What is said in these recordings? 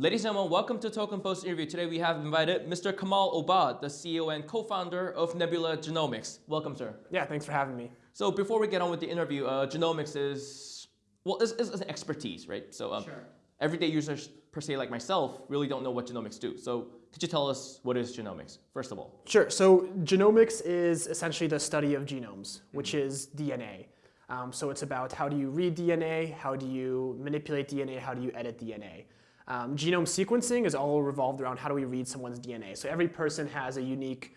Ladies and gentlemen, welcome to Token Post interview. Today we have invited Mr. Kamal Obbad, the CEO and co-founder of Nebula Genomics. Welcome, sir. Yeah, thanks for having me. So before we get on with the interview, uh, genomics is, well, it's, is an expertise, right? So um, Sure. everyday users, per se, like myself, really don't know what genomics do. So could you tell us what is genomics, first of all? Sure. So genomics is essentially the study of genomes, which is DNA. Um, so it's about how do you read DNA, how do you manipulate DNA, how do you edit DNA. Um, genome sequencing is all revolved around how do we read someone's DNA. So every person has a unique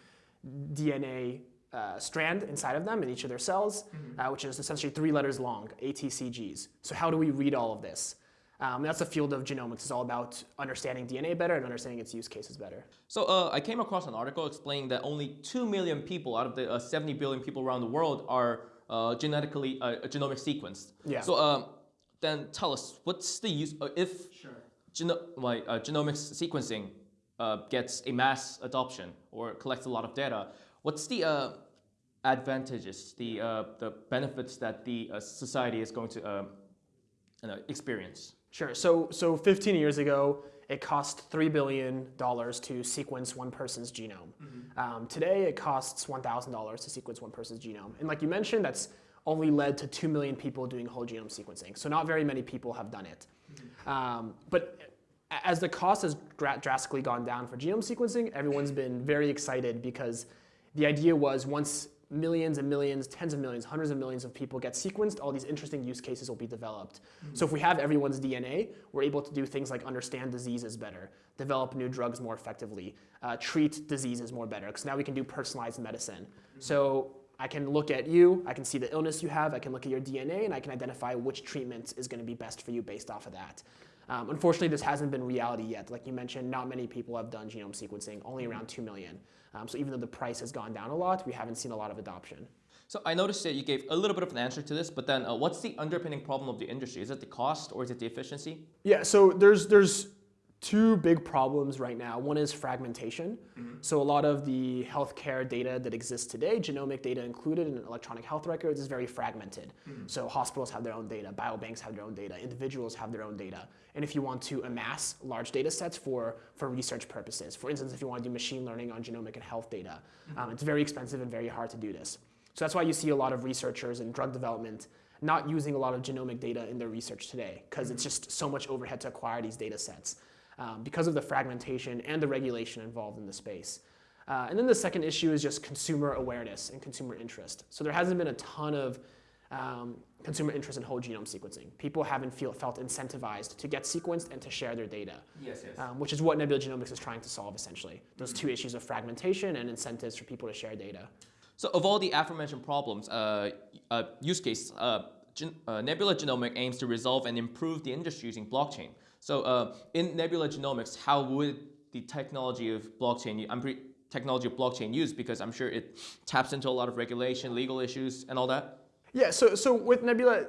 DNA uh, strand inside of them in each of their cells, uh, which is essentially three letters long, ATCGs. So how do we read all of this? Um, that's the field of genomics. It's all about understanding DNA better and understanding its use cases better. So uh, I came across an article explaining that only 2 million people out of the uh, 70 billion people around the world are uh, genetically, uh, genomic sequenced. Yeah. So um, then tell us, what's the use, uh, if geno like, uh, genomics sequencing uh, gets a mass adoption or collects a lot of data, what's the uh, advantages, the, uh, the benefits that the uh, society is going to uh, you know, experience? Sure. So, so 15 years ago, it cost $3 billion to sequence one person's genome. Um, today, it costs $1,000 to sequence one person's genome. And like you mentioned, that's only led to 2 million people doing whole genome sequencing. So not very many people have done it. Um, but as the cost has dra- drastically gone down for genome sequencing, everyone's been very excited because the idea was once millions and millions, tens of millions, hundreds of millions of people get sequenced, all these interesting use cases will be developed. So if we have everyone's DNA, we're able to do things like understand diseases better, develop new drugs more effectively, uh, treat diseases more better, because now we can do personalized medicine. So I can look at you, I can see the illness you have, I can look at your DNA, and I can identify which treatment is going to be best for you based off of that. Um, unfortunately, this hasn't been reality yet. Like you mentioned, not many people have done genome sequencing, only around 2 million. Um, so even though the price has gone down a lot, we haven't seen a lot of adoption. So I noticed that you gave a little bit of an answer to this, but then uh, what's the underpinning problem of the industry? Is it the cost or is it the efficiency? Yeah, so there's there's two big problems right now. One is fragmentation. Mm-hmm. So a lot of the healthcare data that exists today, genomic data included in electronic health records, is very fragmented. Mm-hmm. So hospitals have their own data, biobanks have their own data, individuals have their own data. And if you want to amass large data sets for, for research purposes, for instance, if you want to do machine learning on genomic and health data, mm-hmm. um, it's very expensive and very hard to do this. So that's why you see a lot of researchers in drug development not using a lot of genomic data in their research today because it's just so much overhead to acquire these data sets um, because of the fragmentation and the regulation involved in the space. Uh, and then the second issue is just consumer awareness and consumer interest. So there hasn't been a ton of um, consumer interest in whole genome sequencing. People haven't feel, felt incentivized to get sequenced and to share their data, Yes, yes. um, which is what Nebula Genomics is trying to solve essentially. Those two issues of fragmentation and incentives for people to share data. So of all the aforementioned problems, uh, uh, use case, uh, gen- uh, Nebula Genomics aims to resolve and improve the industry using blockchain. So uh, in Nebula Genomics, how would the technology of blockchain, I'm pre- technology of blockchain used? Because I'm sure it taps into a lot of regulation, legal issues, and all that. Yeah, so, so with Nebula,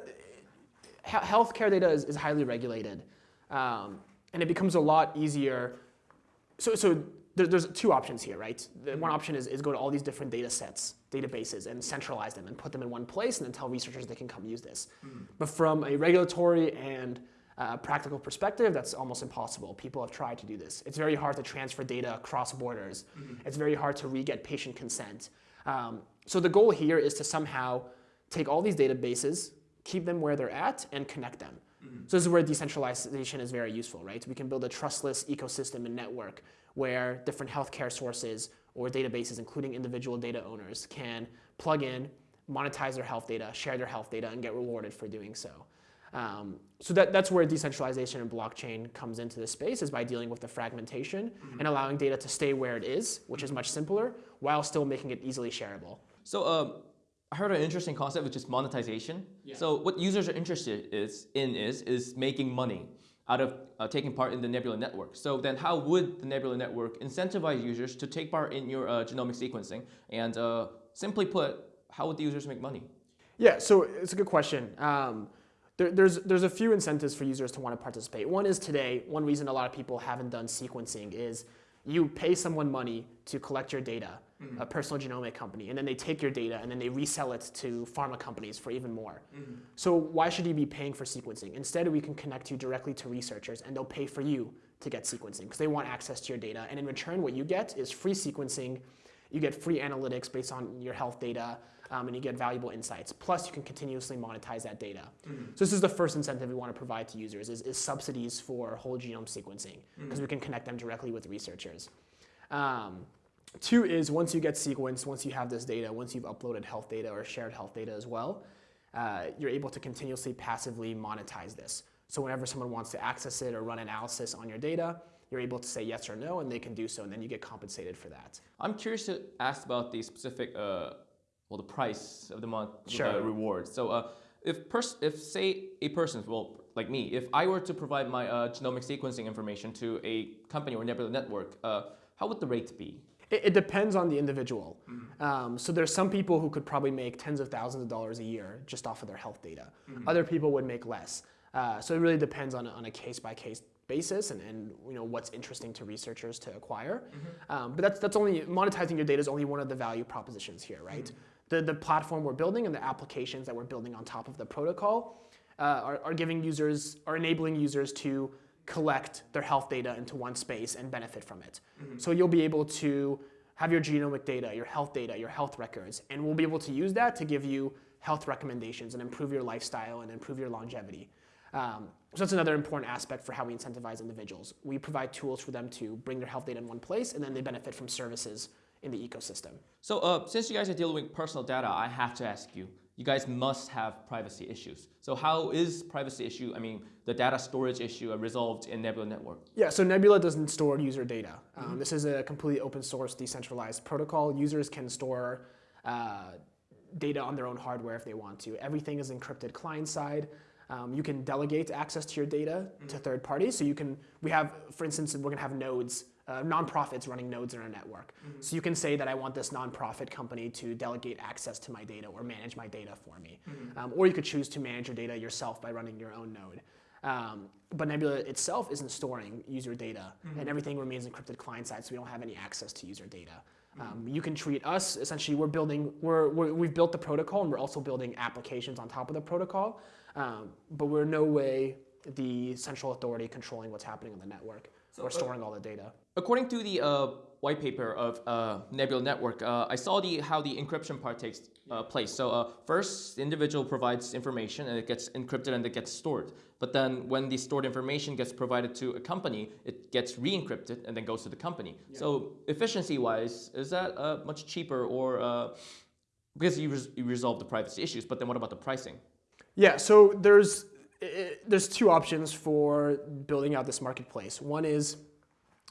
he- healthcare data is, is highly regulated. Um, and it becomes a lot easier. So, so there, there's two options here, right? The one option is, is go to all these different data sets, databases, and centralize them and put them in one place and then tell researchers they can come use this. But from a regulatory and uh, practical perspective, that's almost impossible. People have tried to do this. It's very hard to transfer data across borders. It's very hard to re-get patient consent. Um, so the goal here is to somehow take all these databases, keep them where they're at, and connect them. So this is where decentralization is very useful, right? We can build a trustless ecosystem and network where different healthcare sources or databases, including individual data owners, can plug in, monetize their health data, share their health data, and get rewarded for doing so. Um, so that, that's where decentralization and blockchain comes into the space is by dealing with the fragmentation and allowing data to stay where it is, which is much simpler, while still making it easily shareable. So um, I heard an interesting concept, which is monetization. So what users are interested is in is is making money out of uh, taking part in the Nebula network. So then, how would the Nebula network incentivize users to take part in your uh, genomic sequencing? And uh, simply put, how would the users make money? Yeah, so it's a good question. Um, there, there's, there's a few incentives for users to want to participate. One is today, one reason a lot of people haven't done sequencing is you pay someone money to collect your data, mm-hmm. a personal genomic company, and then they take your data and then they resell it to pharma companies for even more. Mm-hmm. So why should you be paying for sequencing? Instead, we can connect you directly to researchers, and they'll pay for you to get sequencing because they want access to your data. And in return, what you get is free sequencing. You get free analytics based on your health data, um, and you get valuable insights. Plus, you can continuously monetize that data. So this is the first incentive we want to provide to users is, is subsidies for whole genome sequencing because we can connect them directly with researchers. Um, two is once you get sequenced, once you have this data, once you've uploaded health data or shared health data as well, uh, you're able to continuously passively monetize this. So whenever someone wants to access it or run analysis on your data, you're able to say yes or no, and they can do so, and then you get compensated for that. I'm curious to ask about the specific, uh, well, the price of the month Sure. uh, reward. So, uh, if pers- if say a person, well, like me, if I were to provide my uh, genomic sequencing information to a company or Nebula network, uh, how would the rate be? It, it depends on the individual. Um, so there's some people who could probably make tens of thousands of dollars a year just off of their health data. Other people would make less. Uh, so it really depends on, a- on a case by case basis and, and you know what's interesting to researchers to acquire. Um, but that's that's only monetizing your data is only one of the value propositions here, right? The the platform we're building and the applications that we're building on top of the protocol uh, are, are giving users are enabling users to collect their health data into one space and benefit from it. So you'll be able to have your genomic data, your health data, your health records, and we'll be able to use that to give you health recommendations and improve your lifestyle and improve your longevity. Um, so that's another important aspect for how we incentivize individuals. We provide tools for them to bring their health data in one place, and then they benefit from services in the ecosystem. So, uh, since you guys are dealing with personal data, I have to ask you. You guys must have privacy issues. So, how is privacy issue? I mean, the data storage issue uh, resolved in Nebula Network? Yeah, so Nebula doesn't store user data. Um, This is a completely open source, decentralized protocol. Users can store uh, data on their own hardware if they want to. Everything is encrypted client side. Um, you can delegate access to your data to third parties. So you can, we have, for instance, we're gonna have nodes, uh, nonprofits running nodes in our network. So you can say that I want this nonprofit company to delegate access to my data or manage my data for me. Um, or you could choose to manage your data yourself by running your own node. Um, but Nebula itself isn't storing user data, and everything remains encrypted client side, so we don't have any access to user data. Um, you can treat us essentially. We're building. We're, we're we've built the protocol, and we're also building applications on top of the protocol. Um, but we're no way the central authority controlling what's happening on the network or storing all the data. According to the uh, white paper of uh, Nebula Network, uh, I saw the how the encryption part takes uh, place. So uh, first, the individual provides information and it gets encrypted and it gets stored. But then when the stored information gets provided to a company, it gets re-encrypted and then goes to the company. So efficiency-wise, is that uh, much cheaper or uh, because you, res- you resolve the privacy issues? But then what about the pricing? Yeah, so there's there's two options for building out this marketplace. One is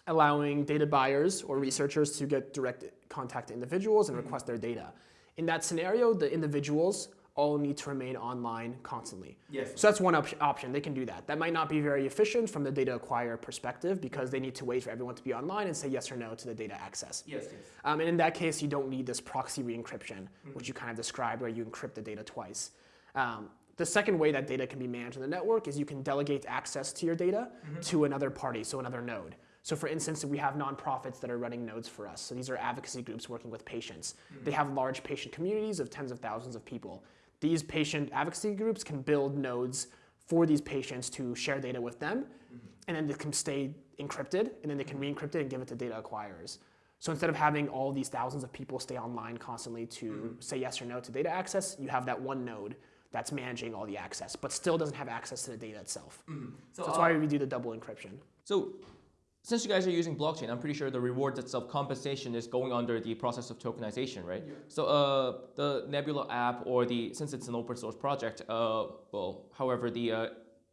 allowing data buyers or researchers to get direct contact to individuals and request their data. In that scenario, the individuals all need to remain online constantly. Yes. So that's one op- option. They can do that. That might not be very efficient from the data acquirer perspective because they need to wait for everyone to be online and say yes or no to the data access. Yes. Yes. Um, and in that case, you don't need this proxy re-encryption, which you kind of described, where you encrypt the data twice. Um, the second way that data can be managed in the network is you can delegate access to your data mm-hmm. to another party, so another node. So for instance, we have nonprofits that are running nodes for us. So these are advocacy groups working with patients. Mm-hmm. They have large patient communities of tens of thousands of people. These patient advocacy groups can build nodes for these patients to share data with them, mm-hmm. and then they can stay encrypted, and then they can re-encrypt it and give it to data acquirers. So instead of having all these thousands of people stay online constantly to say yes or no to data access, you have that one node that's managing all the access, but still doesn't have access to the data itself. So that's why we do the double encryption. So, since you guys are using blockchain, I'm pretty sure the reward itself, compensation, is going under the process of tokenization, right? So, uh, the Nebula app, or the since it's an open source project, uh, well, however, the uh,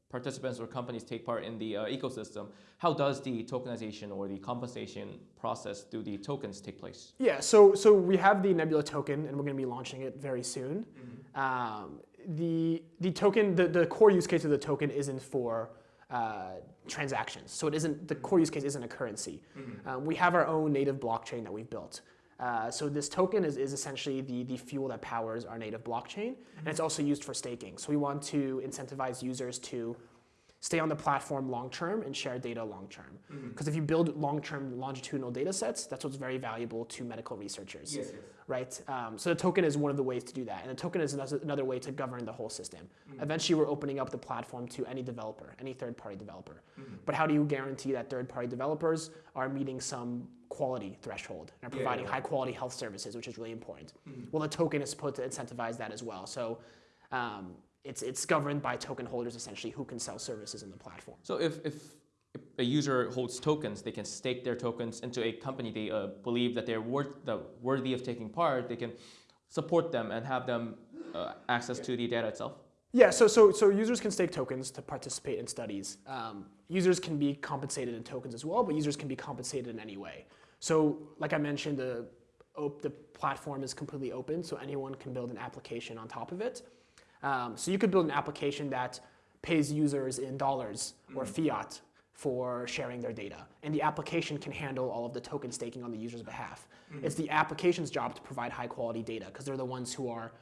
participants or companies take part in the uh, ecosystem, how does the tokenization or the compensation process through the tokens take place? Yeah, so so we have the Nebula token, and we're going to be launching it very soon. Um, the the token, the, the core use case of the token isn't for uh, transactions. So it isn't the core use case isn't a currency. Um, we have our own native blockchain that we've built. Uh, so this token is, is essentially the, the fuel that powers our native blockchain, and it's also used for staking. So we want to incentivize users to stay on the platform long term and share data long term. Because if you build long term longitudinal data sets, that's what's very valuable to medical researchers Yes, yes. right? Um, so the token is one of the ways to do that, and the token is another way to govern the whole system. Eventually, we're opening up the platform to any developer, any third-party developer. But how do you guarantee that third-party developers are meeting some quality threshold and are Yeah, providing yeah. high-quality health services, which is really important? Well, the token is supposed to incentivize that as well. So. Um, it's, it's governed by token holders essentially who can sell services in the platform. So if, if a user holds tokens, they can stake their tokens into a company they uh, believe that they're worth the worthy of taking part. They can support them and have them uh, access to the data itself. Yeah, so, so, so users can stake tokens to participate in studies. Um, users can be compensated in tokens as well, but users can be compensated in any way. So, like I mentioned, the, the platform is completely open, so anyone can build an application on top of it. Um, so you could build an application that pays users in dollars or fiat for sharing their data. And the application can handle all of the token staking on the user's behalf. It's the application's job to provide high quality data because they're the ones who are,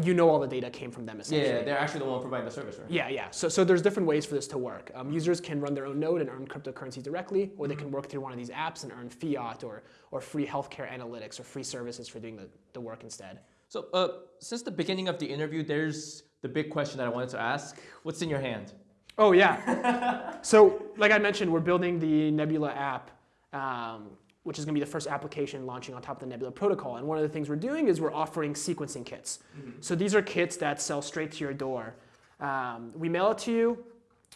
you know, all the data came from them essentially. Yeah, they're actually the one providing the service, right? Yeah, yeah. So, so there's different ways for this to work. Um, users can run their own node and earn cryptocurrency directly, or they can work through one of these apps and earn fiat or, or free healthcare analytics or free services for doing the, the work instead. So uh, since the beginning of the interview, there's the big question that I wanted to ask. What's in your hand? Oh, yeah. so, like I mentioned, we're building the Nebula app, um, which is going to be the first application launching on top of the Nebula protocol. And one of the things we're doing is we're offering sequencing kits. So, these are kits that sell straight to your door. Um, we mail it to you,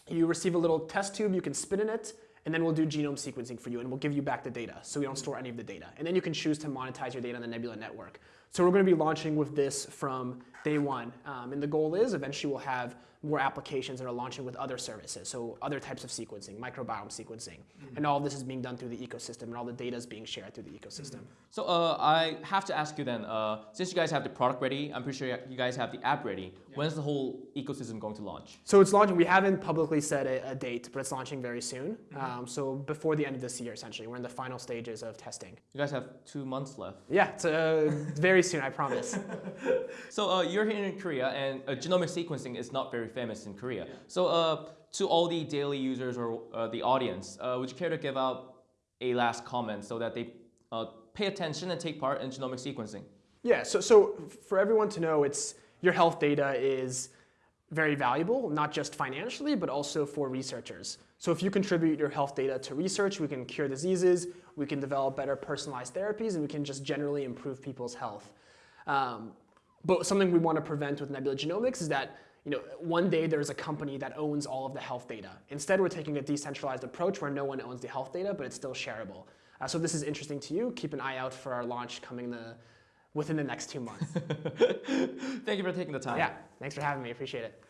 you receive a little test tube, you can spit in it, and then we'll do genome sequencing for you, and we'll give you back the data. So, we don't store any of the data. And then you can choose to monetize your data on the Nebula network. So, we're going to be launching with this from day one. Um, and the goal is eventually we'll have more applications that are launching with other services, so other types of sequencing, microbiome sequencing. And all of this is being done through the ecosystem, and all the data is being shared through the ecosystem. So uh, I have to ask you then, uh, since you guys have the product ready, I'm pretty sure you guys have the app ready. When's the whole ecosystem going to launch? So it's launching, we haven't publicly set a, a date, but it's launching very soon. Um, so before the end of this year, essentially. We're in the final stages of testing. You guys have two months left. Yeah, it's uh, very soon, I promise. So uh, you're here in Korea, and uh, genomic sequencing is not very famous in Korea. So uh, to all the daily users or uh, the audience, uh, would you care to give out a last comment so that they uh, pay attention and take part in genomic sequencing? Yeah, so, so for everyone to know, it's your health data is very valuable, not just financially, but also for researchers. So if you contribute your health data to research, we can cure diseases, we can develop better personalized therapies, and we can just generally improve people's health. Um, but something we want to prevent with Nebula Genomics is that you know, one day there's a company that owns all of the health data. Instead, we're taking a decentralized approach where no one owns the health data, but it's still shareable. Uh, so if this is interesting to you, keep an eye out for our launch coming the, within the next two months. Thank you for taking the time. Yeah, thanks for having me. Appreciate it.